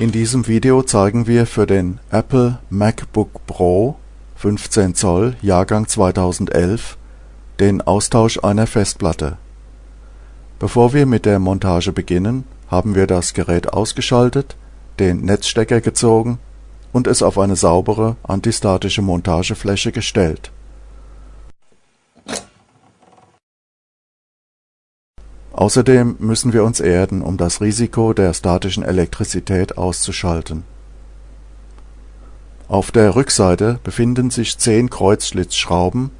In diesem Video zeigen wir für den Apple MacBook Pro 15 Zoll Jahrgang 2011 den Austausch einer Festplatte. Bevor wir mit der Montage beginnen, haben wir das Gerät ausgeschaltet, den Netzstecker gezogen und es auf eine saubere antistatische Montagefläche gestellt Außerdem müssen wir uns erden, um das Risiko der statischen Elektrizität auszuschalten. Auf der Rückseite befinden sich zehn Kreuzschlitzschrauben,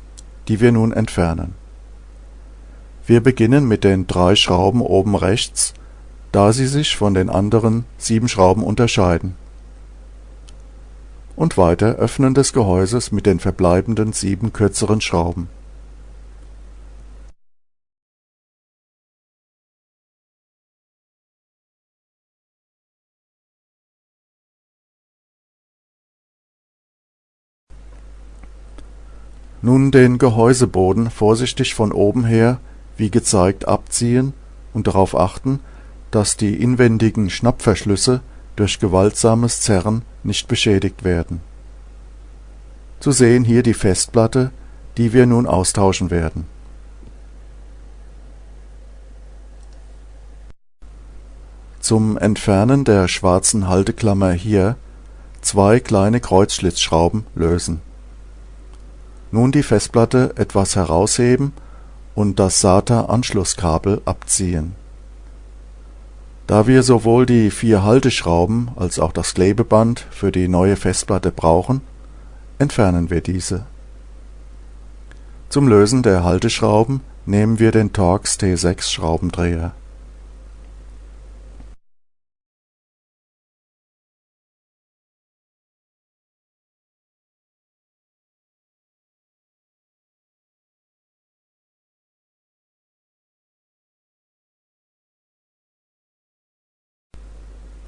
die wir nun entfernen. Wir beginnen mit den drei Schrauben oben rechts, da sie sich von den anderen sieben Schrauben unterscheiden, und weiter Öffnen des Gehäuses mit den verbleibenden sieben kürzeren Schrauben Nun den Gehäuseboden vorsichtig von oben her wie gezeigt abziehen und darauf achten, dass die inwendigen Schnappverschlüsse durch gewaltsames Zerren nicht beschädigt werden. Zu sehen hier die Festplatte, die wir nun austauschen werden. Zum Entfernen der schwarzen Halteklammer hier zwei kleine Kreuzschlitzschrauben lösen nun die Festplatte etwas herausheben und das SATA-Anschlusskabel abziehen. Da wir sowohl die vier Halteschrauben als auch das Klebeband für die neue Festplatte brauchen, entfernen wir diese. Zum Lösen der Halteschrauben nehmen wir den Torx T6 Schraubendreher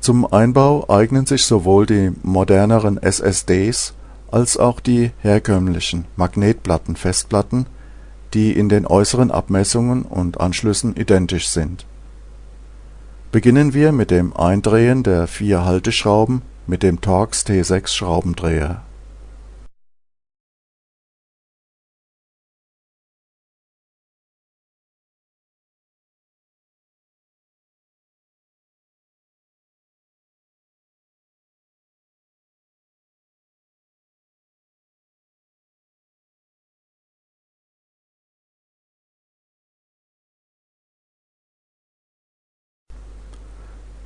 Zum Einbau eignen sich sowohl die moderneren SSDs als auch die herkömmlichen Magnetplatten-Festplatten, die in den äußeren Abmessungen und Anschlüssen identisch sind. Beginnen wir mit dem Eindrehen der vier Halteschrauben mit dem Torx T6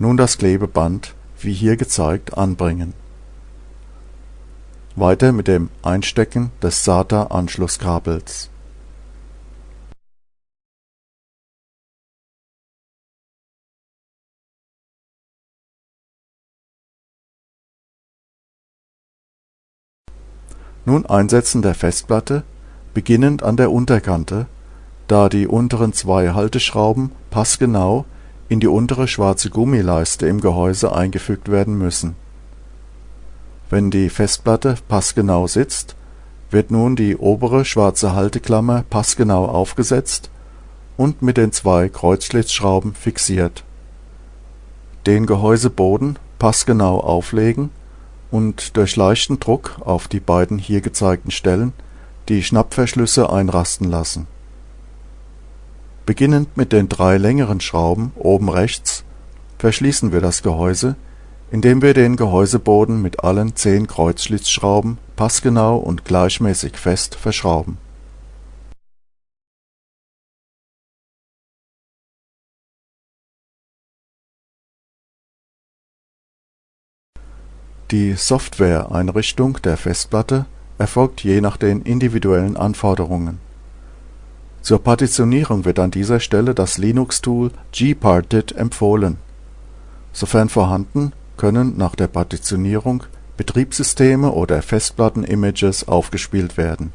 Nun das Klebeband, wie hier gezeigt, anbringen. Weiter mit dem Einstecken des SATA-Anschlusskabels. Nun Einsetzen der Festplatte, beginnend an der Unterkante, da die unteren zwei Halteschrauben passgenau in die untere schwarze Gummileiste im Gehäuse eingefügt werden müssen. Wenn die Festplatte passgenau sitzt, wird nun die obere schwarze Halteklammer passgenau aufgesetzt und mit den zwei Kreuzschlitzschrauben fixiert. Den Gehäuseboden passgenau auflegen und durch leichten Druck auf die beiden hier gezeigten Stellen die Schnappverschlüsse einrasten lassen Beginnend mit den drei längeren Schrauben oben rechts verschließen wir das Gehäuse, indem wir den Gehäuseboden mit allen zehn Kreuzschlitzschrauben passgenau und gleichmäßig fest verschrauben. Die Software-Einrichtung der Festplatte erfolgt je nach den individuellen Anforderungen zur Partitionierung wird an dieser Stelle das Linux-Tool gparted empfohlen. Sofern vorhanden, können nach der Partitionierung Betriebssysteme oder Festplatten-Images aufgespielt werden